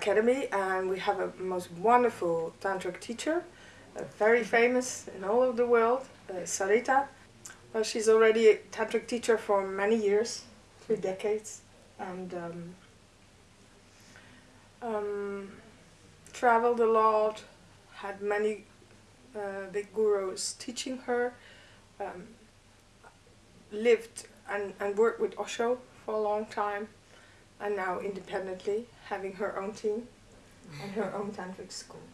Academy and we have a most wonderful tantric teacher, uh, very famous in all of the world, uh, Sarita. Well, she's already a tantric teacher for many years, three decades, and um, um, traveled a lot, had many uh, big gurus teaching her, um, lived and, and worked with Osho for a long time, and now independently having her own team and her own tantric school.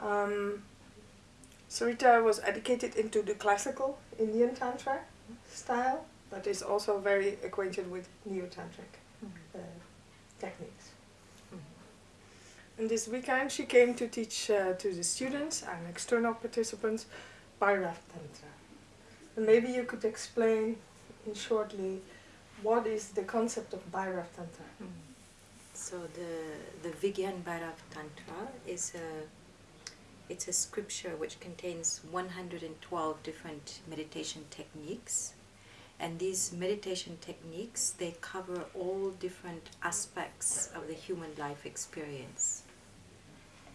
Um, Sarita was educated into the classical Indian Tantra style, but is also very acquainted with Neo-Tantric uh, techniques. And this weekend she came to teach uh, to the students and external participants Bhairav Tantra. And maybe you could explain in shortly what is the concept of Bhairav Tantra? So the the Vigyan Bhairav Tantra is a it's a scripture which contains 112 different meditation techniques. And these meditation techniques they cover all different aspects of the human life experience.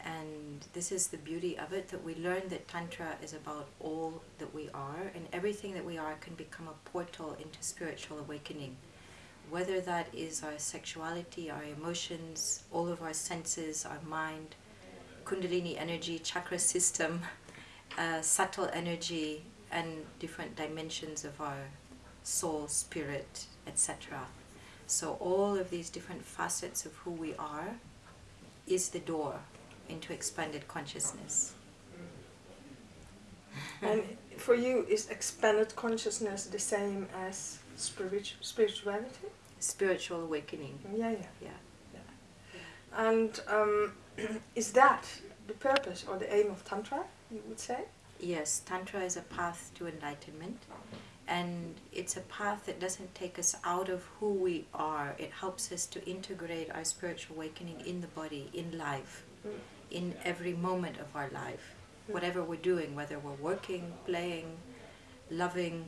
And this is the beauty of it that we learn that tantra is about all that we are and everything that we are can become a portal into spiritual awakening whether that is our sexuality our emotions all of our senses our mind kundalini energy chakra system uh, subtle energy and different dimensions of our soul spirit etc so all of these different facets of who we are is the door into expanded consciousness. and for you, is expanded consciousness the same as spirit spirituality? Spiritual awakening. Yeah, yeah. Yeah. yeah. And um, is that the purpose or the aim of Tantra, you would say? Yes, Tantra is a path to enlightenment. And it's a path that doesn't take us out of who we are. It helps us to integrate our spiritual awakening in the body, in life. Mm in every moment of our life, whatever we're doing, whether we're working, playing, loving,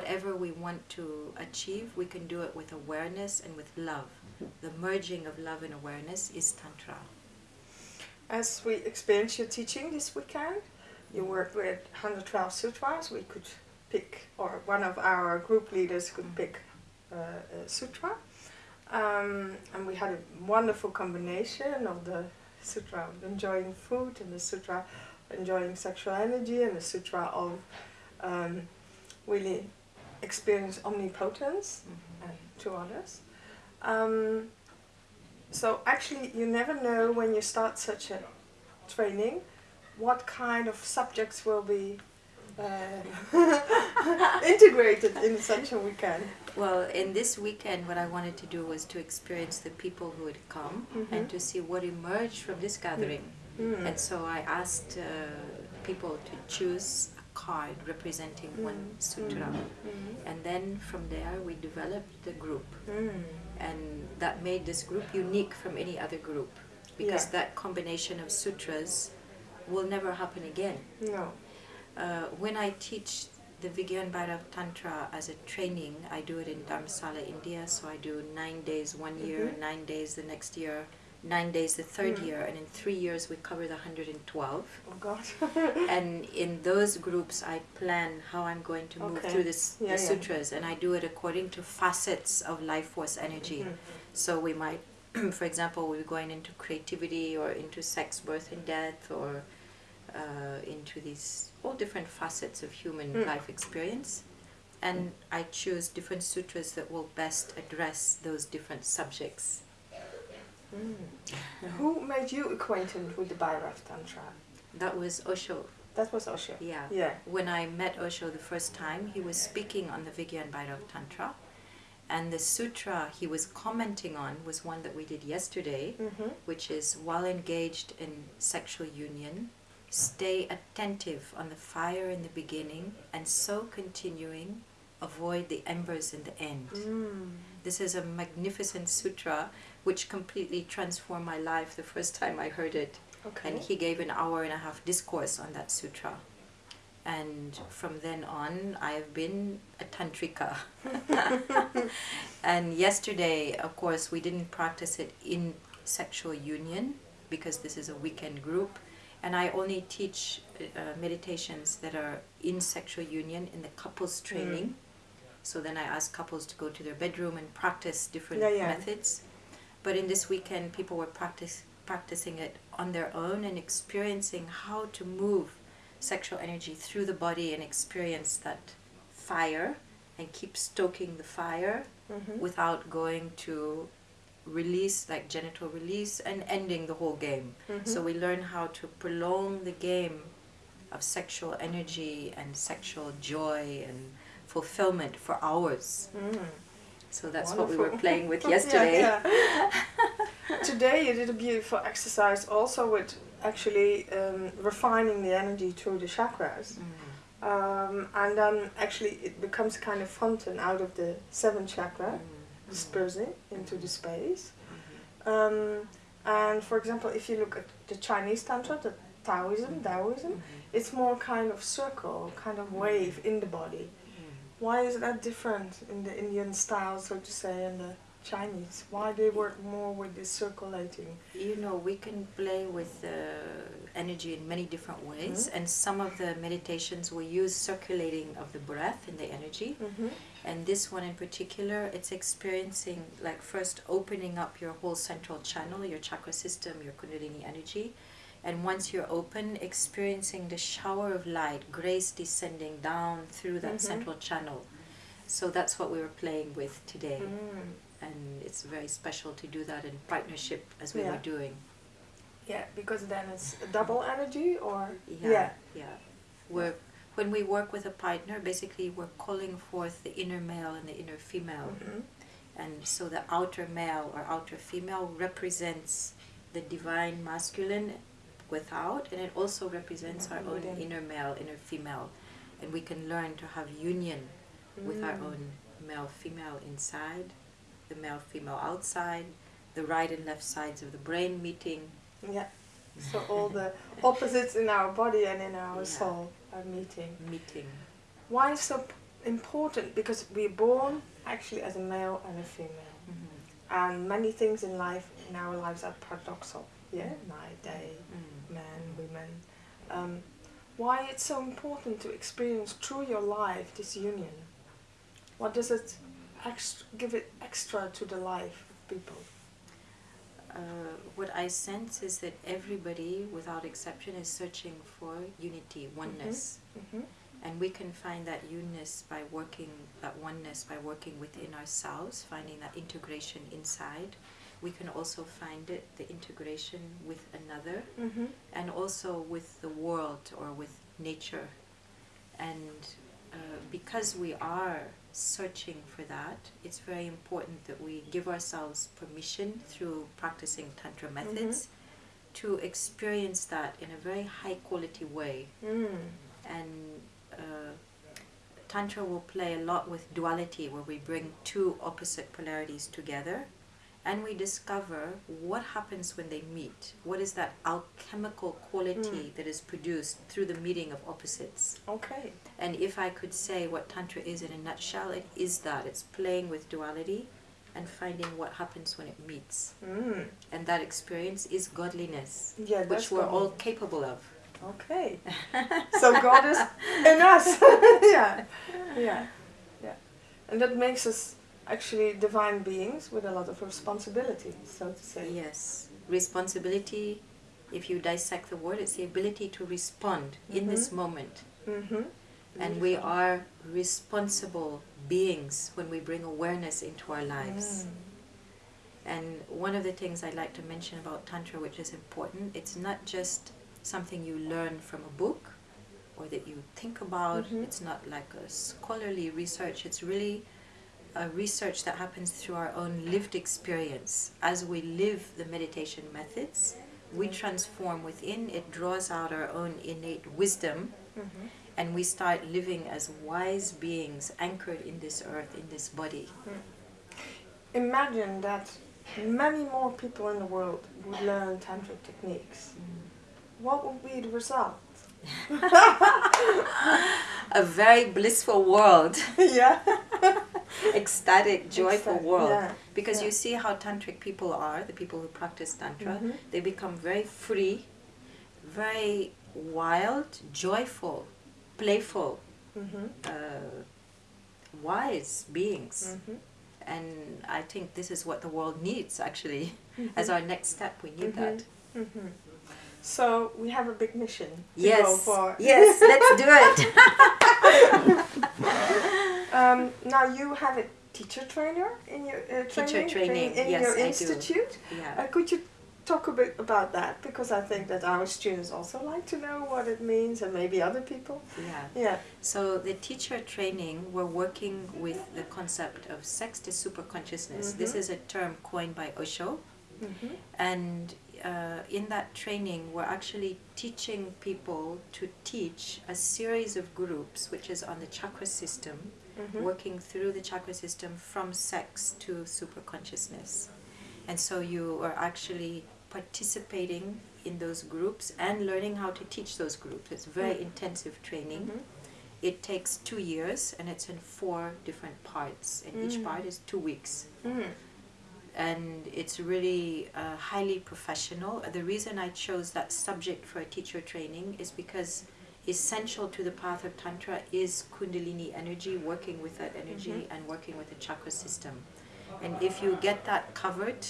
whatever we want to achieve, we can do it with awareness and with love. The merging of love and awareness is Tantra. As we experience your teaching this weekend, you worked with 112 sutras. We could pick, or one of our group leaders could pick uh, a sutra. Um, and we had a wonderful combination of the sutra of enjoying food and the sutra enjoying sexual energy and the sutra of um, really experience omnipotence mm -hmm. and to others. Um, so actually you never know when you start such a training what kind of subjects will be uh, integrated in such a weekend? Well, in this weekend, what I wanted to do was to experience the people who would come mm -hmm. and to see what emerged from this gathering. Mm. And so I asked uh, people to choose a card representing mm one sutra. Mm-hmm. And then from there, we developed the group. Mm. And that made this group unique from any other group because yeah. that combination of sutras will never happen again. No uh, when I teach the Vigyan Bhairav Tantra as a training, I do it in Dharamsala, India. So I do nine days one year, mm -hmm. nine days the next year, nine days the third mm. year, and in three years we cover the 112. Oh God! and in those groups, I plan how I'm going to move okay. through this, yeah, the yeah. sutras, and I do it according to facets of life force energy. Mm -hmm. So we might, for example, we're going into creativity or into sex, birth, and death, or uh, into these all different facets of human mm. life experience and I choose different sutras that will best address those different subjects. Mm. Who made you acquainted with the Bhairav Tantra? That was Osho. That was Osho? Yeah. yeah. When I met Osho the first time, he was speaking on the Vigyan Bhairav Tantra. And the sutra he was commenting on was one that we did yesterday, mm -hmm. which is while engaged in sexual union, Stay attentive on the fire in the beginning and so continuing, avoid the embers in the end. Mm. This is a magnificent sutra which completely transformed my life the first time I heard it. Okay. And he gave an hour and a half discourse on that sutra. And from then on, I have been a tantrika. and yesterday, of course, we didn't practice it in sexual union because this is a weekend group. And I only teach uh, meditations that are in sexual union in the couples training. Mm. So then I ask couples to go to their bedroom and practice different yeah, yeah. methods. But in this weekend, people were practice, practicing it on their own and experiencing how to move sexual energy through the body and experience that fire and keep stoking the fire mm-hmm. without going to release, like genital release, and ending the whole game. Mm-hmm. So we learn how to prolong the game of sexual energy and sexual joy and fulfillment for hours. Mm. So that's Wonderful. what we were playing with yesterday. yeah, yeah. Today you did a beautiful exercise also with actually um, refining the energy through the chakras. Mm. Um, and then actually it becomes a kind of fountain out of the seventh chakra, mm. dispersing into the space. Mm-hmm. Um, and for example, if you look at the Chinese Tantra, the Taoism, mm-hmm. Taoism, mm-hmm. it's more kind of circle, kind of wave in the body. Why is that different in the Indian style, so to say, and the Chinese? Why they work more with this circulating? You know, we can play with uh, energy in many different ways, mm-hmm. and some of the meditations we use circulating of the breath and the energy. Mm-hmm. And this one in particular, it's experiencing like first opening up your whole central channel, your chakra system, your Kundalini energy and once you're open, experiencing the shower of light, grace descending down through that mm-hmm. central channel. So that's what we were playing with today. Mm. And it's very special to do that in partnership as we yeah. were doing. Yeah, because then it's double energy or yeah, yeah. yeah. We're when we work with a partner, basically we're calling forth the inner male and the inner female. Mm-hmm. And so the outer male or outer female represents the divine masculine without, and it also represents our own inner male, inner female, and we can learn to have union mm. with our mm. own male female inside, the male female outside, the right and left sides of the brain meeting. Yeah. So all the opposites in our body and in our yeah. soul are meeting. Meeting. Why so important? Because we're born actually as a male and a female. Mm-hmm. And many things in life, in our lives, are paradoxal. Yeah, mm. night, day. Mm men, women. Um, why it's so important to experience through your life this union? What does it give it extra to the life of people? Uh, what I sense is that everybody, without exception, is searching for unity, oneness. Mm-hmm. Mm-hmm. And we can find that oneness by working, that oneness by working within ourselves, finding that integration inside we can also find it the integration with another mm-hmm. and also with the world or with nature and uh, because we are searching for that it's very important that we give ourselves permission through practicing tantra methods mm-hmm. to experience that in a very high quality way mm. and uh, tantra will play a lot with duality where we bring two opposite polarities together and we discover what happens when they meet. What is that alchemical quality mm. that is produced through the meeting of opposites? Okay. And if I could say what Tantra is in a nutshell, it is that it's playing with duality and finding what happens when it meets. Mm. And that experience is godliness, yeah, which we're all capable of. Okay. so God is in us. yeah. Yeah. Yeah. And that makes us actually divine beings with a lot of responsibility, so to say. Yes, responsibility. If you dissect the word, it's the ability to respond mm-hmm. in this mm-hmm. moment. Mm-hmm. And we are responsible beings when we bring awareness into our lives. Mm. And one of the things I'd like to mention about Tantra, which is important, it's not just something you learn from a book or that you think about. Mm-hmm. It's not like a scholarly research. It's really a research that happens through our own lived experience. As we live the meditation methods, we transform within, it draws out our own innate wisdom, mm-hmm. and we start living as wise beings anchored in this earth, in this body. Mm. Imagine that many more people in the world would learn tantric techniques. Mm. What would be the result? a very blissful world, yeah. ecstatic, joyful Ecstatic, world. yeah, Because yeah. you see how tantric people are, the people who practice tantra, Mhm. they become very free, very wild, joyful, playful, Mm-hmm. uh, wise beings. Mm-hmm. And I think this is what the world needs actually. As Mhm. our next step, we need Mhm. that. Mm-hmm. So we have a big mission to go Yes. for. Yes, let's do it. Um, now you have a teacher trainer in your uh, Teacher training, training, in yes, your I do. institute. yeah. Uh, could you talk a bit about that? Because I think that our students also like to know what it means, and maybe other people. Yeah. Yeah. So the teacher training, we're working with the concept of sex to super consciousness. This Mhm. is a term coined by Osho, Mm-hmm. and uh, in that training, we're actually teaching people to teach a series of groups, which is on the chakra system, Mm-hmm. working through the chakra system from sex to super consciousness. And so you are actually participating in those groups and learning how to teach those groups. It's very Mm. intensive training. Mm-hmm. It takes two years and it's in four different parts, and each Mm. part is two weeks. Mm-hmm. And it's really uh, highly professional. The reason I chose that subject for a teacher training is because essential to the path of Tantra is Kundalini energy, working with that energy Mhm. and working with the chakra system. And if you get that covered,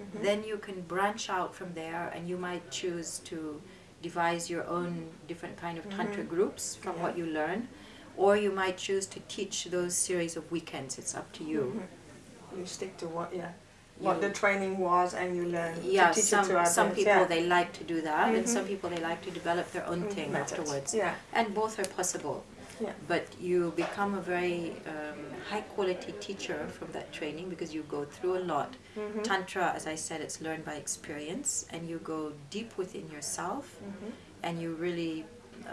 Mm-hmm. then you can branch out from there and you might choose to devise your own different kind of tantra Mhm. groups from Yeah. what you learn or you might choose to teach those series of weekends it's up to you Mhm. You stick to what, yeah, what the training was, and you learn yeah to teach some it to others. some people yeah. they like to do that and Mhm. some people they like to develop their own Mm, thing methods. afterwards Yeah. and both are possible Yeah. but you become a very um, high quality teacher from that training because you go through a lot Mm-hmm. Tantra, as I said, it's learned by experience, and you go deep within yourself, Mm-hmm. and you really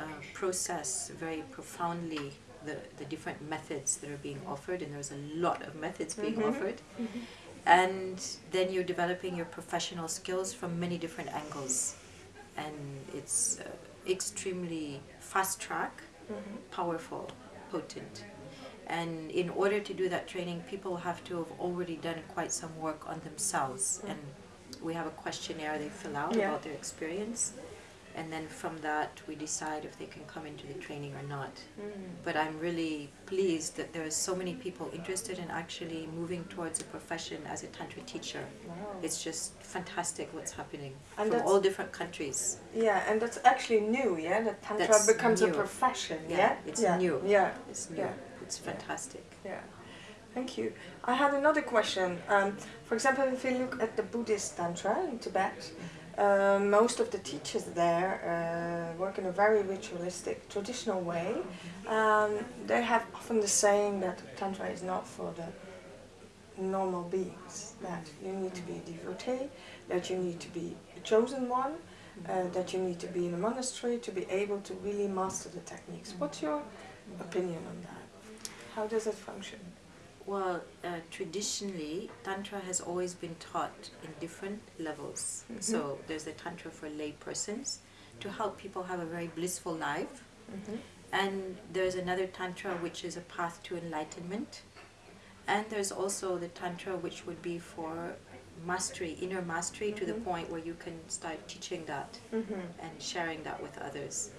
uh, process very profoundly the, the different methods that are being offered, and there's a lot of methods being Mhm. offered. And then you're developing your professional skills from many different angles, and it's uh, extremely fast track, Mm-hmm. powerful, potent. And in order to do that training, people have to have already done quite some work on themselves. Mm. And we have a questionnaire they fill out Yeah. about their experience. And then from that, we decide if they can come into the training or not. Mm. But I'm really pleased that there are so many people interested in actually moving towards a profession as a Tantra teacher. Wow. It's just fantastic what's happening And from all different countries. Yeah, and that's actually new, yeah. That tantra That's becomes a profession, Yeah, yeah. it's yeah. new. Yeah, It's new. Yeah. It's fantastic. yeah. Thank you. I had another question. Um, for example, if you look at the Buddhist tantra in Tibet, uh, most of the teachers there uh, work in a very ritualistic, traditional way. Um, they have often the saying that tantra is not for the normal beings. That you need to be a devotee, that you need to be a chosen one, uh, that you need to be in a monastery to be able to really master the techniques. What's your opinion on that? How does it function? Well, uh, traditionally, Tantra has always been taught in different levels. Mhm. So there's a Tantra for lay persons to help people have a very blissful life. Mm-hmm. And there's another Tantra which is a path to enlightenment. And there's also the Tantra which would be for mastery, inner mastery, to the Mhm. point where you can start teaching that Mm-hmm. and sharing that with others.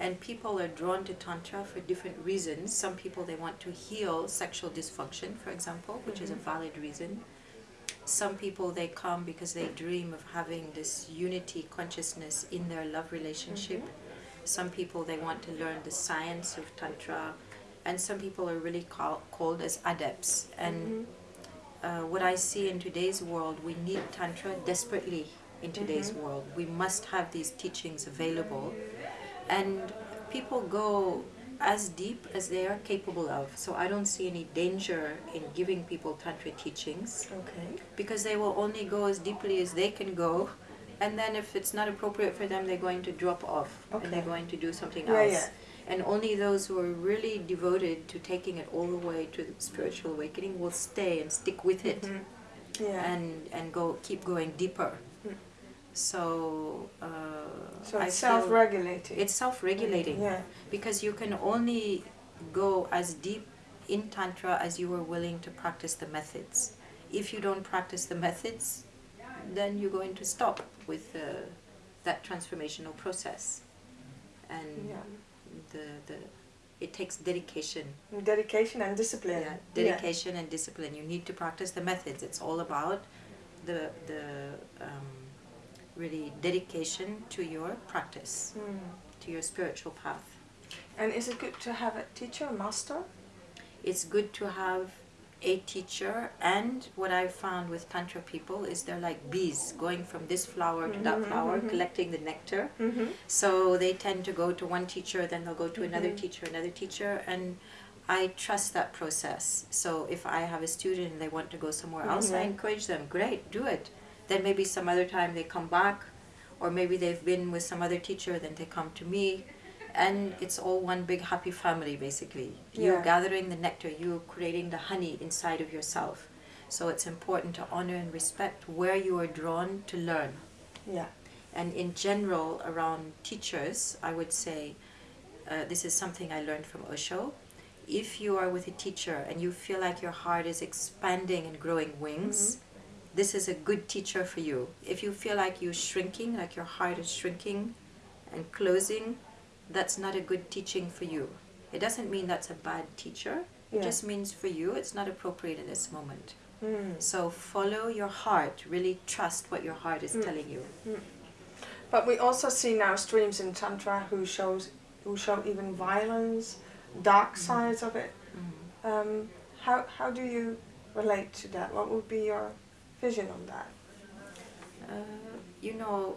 And people are drawn to Tantra for different reasons. Some people they want to heal sexual dysfunction, for example, which is a Mhm. valid reason. Some people they come because they dream of having this unity consciousness in their love relationship. Some people they want to learn the science of Tantra, and some people are really call, called as adepts. And uh, what I see in today's world, we need Tantra desperately in today's Mhm. world. We must have these teachings available. And people go as deep as they are capable of. So I don't see any danger in giving people Tantra teachings Okay. because they will only go as deeply as they can go. And then if it's not appropriate for them, they're going to drop off and they're going to do something Yeah, else. yeah. And only those who are really devoted to taking it all the way to the spiritual awakening will stay and stick with it Mhm. Yeah. and and go keep going deeper. So, uh, So it's self-regulating. it's self-regulating Yeah. because you can only go as deep in tantra as you are willing to practice the methods. If you don't practice the methods, then you're going to stop with uh, that transformational process, and Yeah. the the it takes dedication Dedication and discipline. yeah, dedication and discipline. You need to practice the methods. It's all about the the um, really dedication to your practice, Mm. to your spiritual path. And is it good to have a teacher, a master? It's good to have a teacher, and what I've found with tantra people is they're like bees going from this flower to that Mhm, flower, mhm. collecting the nectar. Mm-hmm. So they tend to go to one teacher, then they'll go to another Mhm. teacher, another teacher, and I trust that process. So if I have a student and they want to go somewhere else, I Mhm. encourage them. Great, do it. Then maybe some other time they come back, or maybe they've been with some other teacher, then they come to me, and it's all one big happy family basically. You're gathering the nectar, you're creating the honey inside of yourself. So it's important to honor and respect where you are drawn to learn. Yeah. And in general, around teachers, I would say uh, this is something I learned from Osho. If you are with a teacher and you feel like your heart is expanding and growing wings, this is a good teacher for you. If you feel like you're shrinking, like your heart is shrinking and closing, that's not a good teaching for you. It doesn't mean that's a bad teacher. It Yeah. just means for you it's not appropriate in this moment. Mm. So follow your heart. Really trust what your heart is Mm. telling you. But we also see now streams in tantra who shows who show even violence, dark sides of it. Mhm. Um, how how do you relate to that? What would be your vision on that? Uh, you know,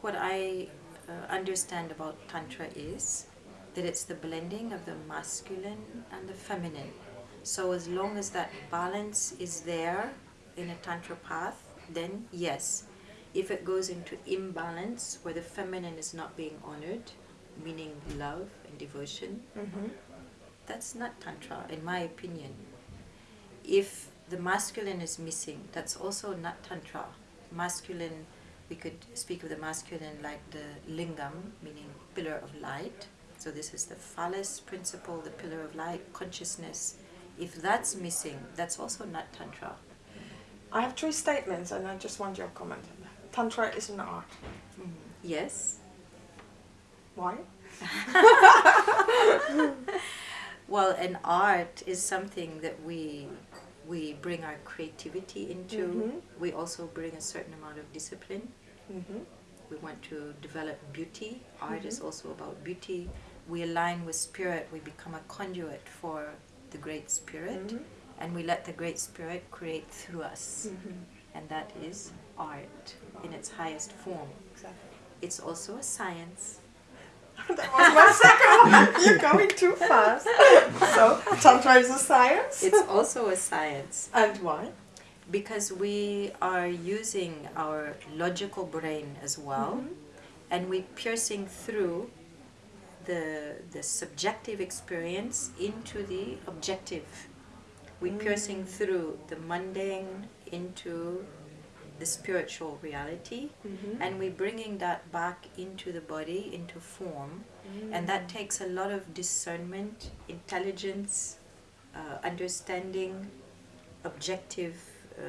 what I uh, understand about Tantra is that it's the blending of the masculine and the feminine. So, as long as that balance is there in a Tantra path, then yes. If it goes into imbalance where the feminine is not being honored, meaning love and devotion, Mm-hmm. that's not Tantra, in my opinion. If the masculine is missing, that's also not Tantra. Masculine, we could speak of the masculine like the lingam, meaning pillar of light. So, this is the phallus principle, the pillar of light, consciousness. If that's missing, that's also not Tantra. I have three statements, and I just want your comment on that. Tantra is an art. Mhm. Yes. Why? Well, an art is something that we we bring our creativity into. Mhm. We also bring a certain amount of discipline. Mm-hmm. We want to develop beauty. Art is Mhm. also about beauty. We align with spirit. We become a conduit for the Great Spirit, Mm-hmm. and we let the Great Spirit create through us. Mm-hmm. And that is art in its highest form. Exactly. It's also a science. that was my second one. You're going too fast. So, Tantra is a science. It's also a science. and why? because we are using our logical brain as well Mhm. and we're piercing through the the subjective experience into the objective we piercing Mm. through the mundane into the spiritual reality Mm-hmm. and we're bringing that back into the body into form. And that takes a lot of discernment intelligence uh, understanding objective uh,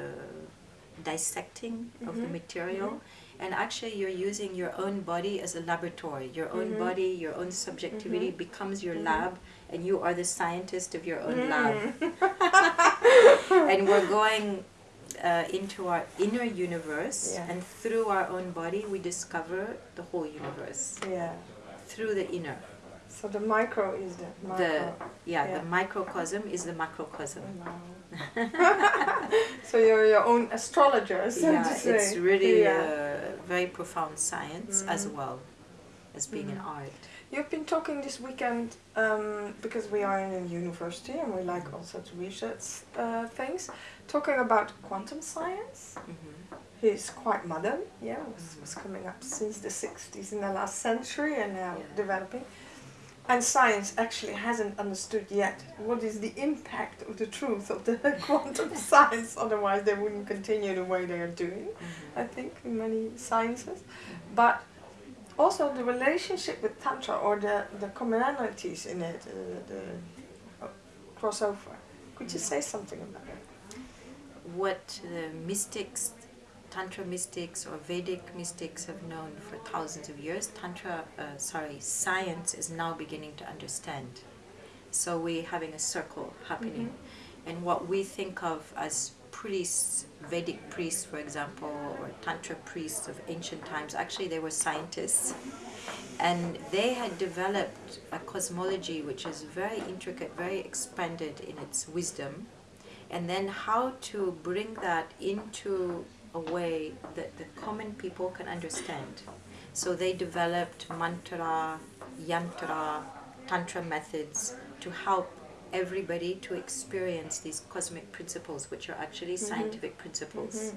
dissecting of the Mhm, material. And actually you're using your own body as a laboratory. Your own Mhm. body your own subjectivity becomes your lab and you are the scientist of your own Mm. lab and we're going uh, into our inner universe Yeah. and through our own body we discover the whole universe Yeah. through the inner So the micro is the macro. the yeah, Yeah. the microcosm is the macrocosm so you're your own astrologer, so yeah to say. it's really Yeah. a very profound science as Mhm. well as being an Mhm. art You've been talking this weekend um, because we are in a university and we like also to research uh, things. Talking about quantum science. hmm He's quite modern, yeah, was, was coming up since the 60s in the last century and now Yeah. developing. and science actually hasn't understood yet what is the impact of the truth of the quantum science. Otherwise, they wouldn't continue the way they are doing. I think in many sciences, but also the relationship with tantra or the the commonalities in it, uh, the uh, crossover. Could you say something about it? What the mystics, Tantra mystics or Vedic mystics have known for thousands of years, Tantra, uh, sorry, science is now beginning to understand. So we're having a circle happening. Mm-hmm. And what we think of as priests, Vedic priests, for example, or Tantra priests of ancient times, actually they were scientists. And they had developed a cosmology which is very intricate, very expanded in its wisdom. And then how to bring that into a way that the common people can understand. So they developed mantra, yantra, tantra methods to help everybody to experience these cosmic principles, which are actually Mhm. scientific principles. Mhm.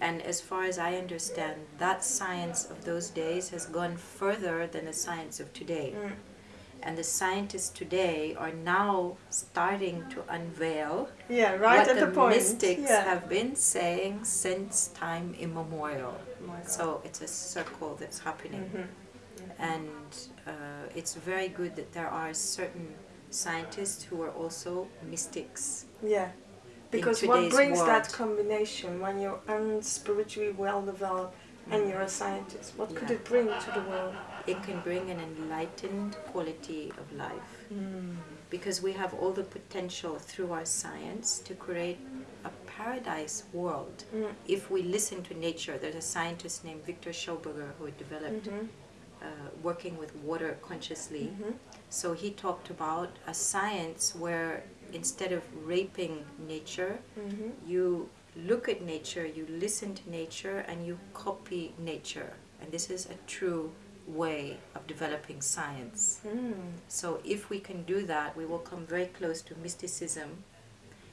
And as far as I understand, that science of those days has gone further than the science of today. Mm. And the scientists today are now starting to unveil Yeah, right what at the, the, mystics yeah. have been saying since time immemorial. Oh. So it's a circle that's happening. Mhm. And uh, it's very good that there are certain scientists who are also mystics. Yeah. Because what brings that combination when you're unspiritually well developed and you're a scientist? What could it bring to the world? It can bring an enlightened quality of life. Mm. because we have all the potential through our science to create a paradise world. Mm. If we listen to nature, there's a scientist named Victor Schauberger who developed Mhm. Uh, working with water consciously. Mhm. So he talked about a science where instead of raping nature, Mhm. you look at nature, you listen to nature, and you copy nature. And this is a true way of developing science. Mm. So if we can do that, we will come very close to mysticism.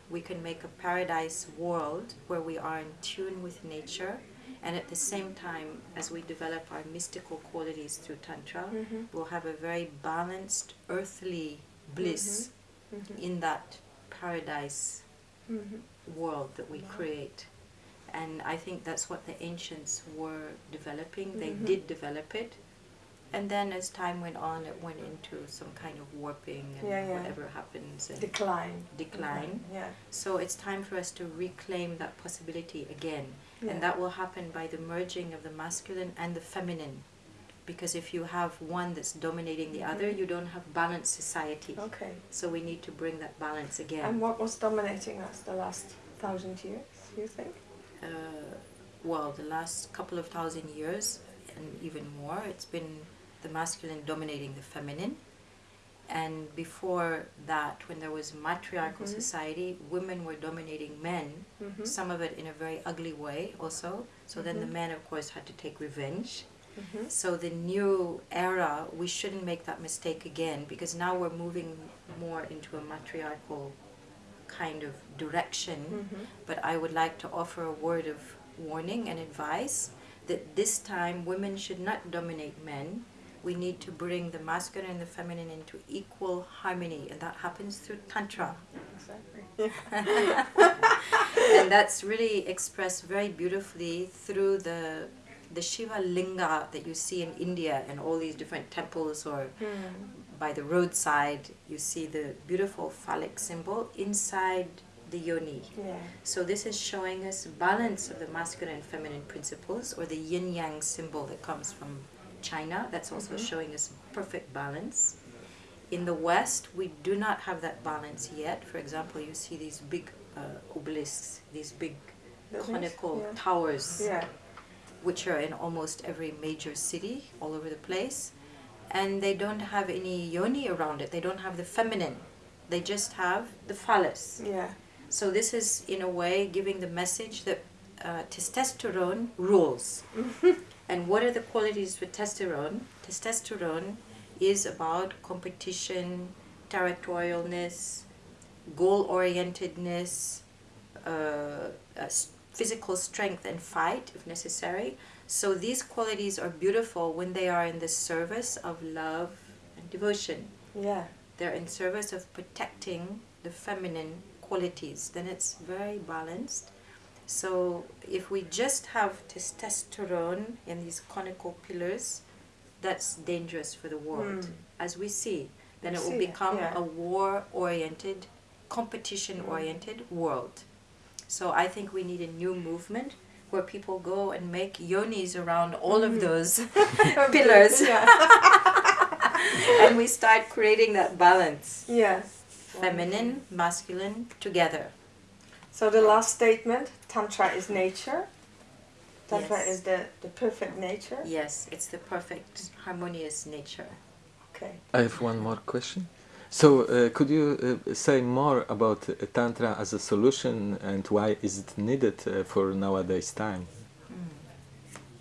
We can make a paradise world where we are in tune with nature, and at the same time, as we develop our mystical qualities through Tantra, Mhm. we'll have a very balanced earthly bliss Mhm. in that paradise Mhm. world that we Wow. create. And I think that's what the ancients were developing. They Mhm. did develop it. And then as time went on, it went into some kind of warping and Yeah, yeah. whatever happens and Decline. decline. Yeah. So it's time for us to reclaim that possibility again. Yeah. And that will happen by the merging of the masculine and the feminine. Because if you have one that's dominating the other, Mhm. you don't have balanced society. Okay. So we need to bring that balance again. And what was dominating us the last thousand years? You think? uh, well, the last couple of thousand years and even more, it's been the masculine dominating the feminine. And before that, when there was matriarchal Mhm. society, women were dominating men, Mhm. some of it in a very ugly way also. So then the Mhm. men, of course, had to take revenge. Mhm. So the new era, we shouldn't make that mistake again because now we're moving more into a matriarchal kind of direction. Mhm. But I would like to offer a word of warning and advice that this time women should not dominate men. We need to bring the masculine and the feminine into equal harmony, and that happens through Tantra. Exactly. and that's really expressed very beautifully through the the Shiva linga that you see in India and all these different temples or Mm. by the roadside you see the beautiful phallic symbol inside the yoni. Yeah. So this is showing us balance of the masculine and feminine principles or the yin yang symbol that comes from China. That's also Mhm. showing us perfect balance. In the West, we do not have that balance yet. For example, you see these big uh, obelisks, these big Buildings? conical Yeah. towers, Yeah. which are in almost every major city all over the place. And they don't have any yoni around it. They don't have the feminine. They just have the phallus. Yeah. So this is in a way giving the message that uh, testosterone rules. and what are the qualities for testosterone? Testosterone is about competition, territorialness, goal-orientedness, uh, uh, physical strength and fight if necessary. So these qualities are beautiful when they are in the service of love and devotion. Yeah. they're in service of protecting the feminine qualities, then it's very balanced. So if we just have testosterone in these conical pillars, that's dangerous for the world, Mm. as we see. Then We it will see become yeah. a war-oriented, competition-oriented world. So I think we need a new movement where people go and make yonis around all of Mhm. those pillars, and we start creating that balance Yes. feminine, masculine together. So the last statement, Tantra is nature. Tantra Yes. is the, the perfect nature. Yes, it's the perfect, harmonious nature. Okay. I have one more question. So, uh, could you uh, say more about uh, Tantra as a solution and why is it needed uh, for nowadays time?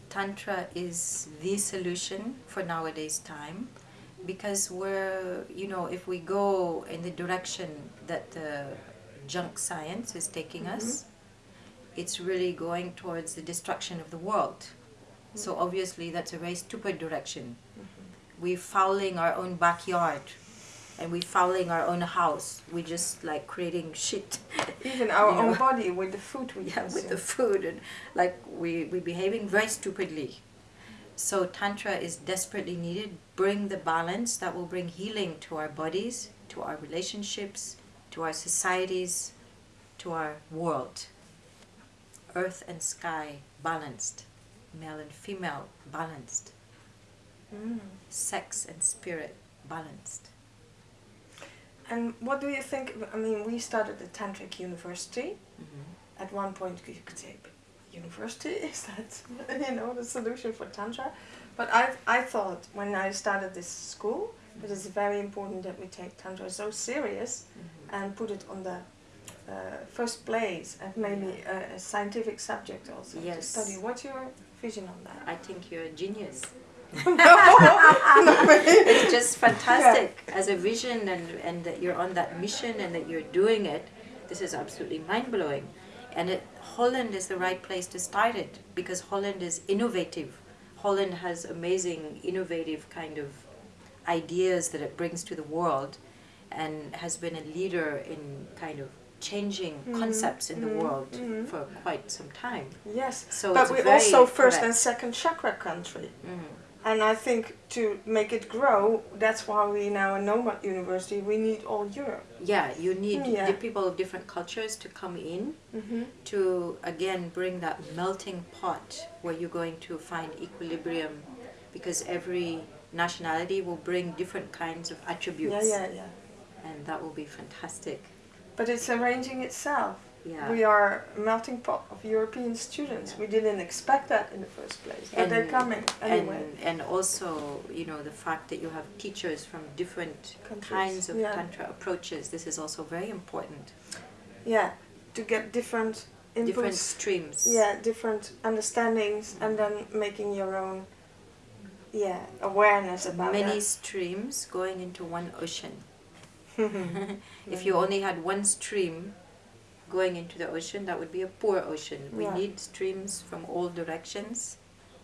Tantra is the solution for nowadays time because we're, you know, if we go in the direction that the junk science is taking mm-hmm. us, it's really going towards the destruction of the world. Mm-hmm. So obviously that's a very stupid direction. Mm-hmm. We're fouling our own backyard and we're fouling our own house. We're just like creating shit Even our You own know. body with the food we yeah, with the food and like we we're behaving very stupidly. So tantra is desperately needed. Bring the balance that will bring healing to our bodies, to our relationships, to our societies, to our world. Earth and sky balanced, male and female balanced, Mm. sex and spirit balanced. And what do you think? I mean, we started the Tantric University. Mhm. At one point, you could say, university is that you know the solution for tantra? But I I thought when I started this school, it is very important that we take tantra so serious Mhm. and put it on the uh, first place and maybe a, a scientific subject also to Yes. study. What's your vision on that? I think you're a genius. it's just fantastic as a vision and, and that you're on that mission and that you're doing it. This is absolutely mind blowing. And it, Holland is the right place to start it because Holland is innovative. Holland has amazing, innovative kind of ideas that it brings to the world and has been a leader in kind of changing Mhm, concepts in the mhm, world mhm. for quite some time. yes, So but we're also first and second chakra country. Mhm. And I think to make it grow, that's why we now in Nomad University we need all Europe. Yeah, you need Yeah. the people of different cultures to come in Mm-hmm. to again bring that melting pot where you're going to find equilibrium because every nationality will bring different kinds of attributes yeah, yeah. yeah. and that will be fantastic. But it's arranging itself. Yeah. We are a melting pot of European students. Yeah. We didn't expect that in the first place, but they're And- coming anyway. And, and also, you know, the fact that you have teachers from different Countries, kinds of yeah. tantra approaches, this is also very important. yeah, to get different inputs. Different streams. Yeah, different understandings, and mm-hmm. then making your own. Yeah, awareness about Many that. streams going into one ocean. if you only had one stream going into the ocean, that would be a poor ocean. We Yeah. need streams from all directions,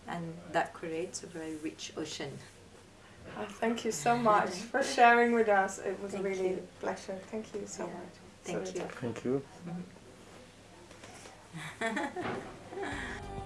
and that creates a very rich ocean. Oh, thank you so much for sharing with us. It was Thank really you. a pleasure. Thank you so Yeah, much. thank Sorry you. to- Thank you. Mhm.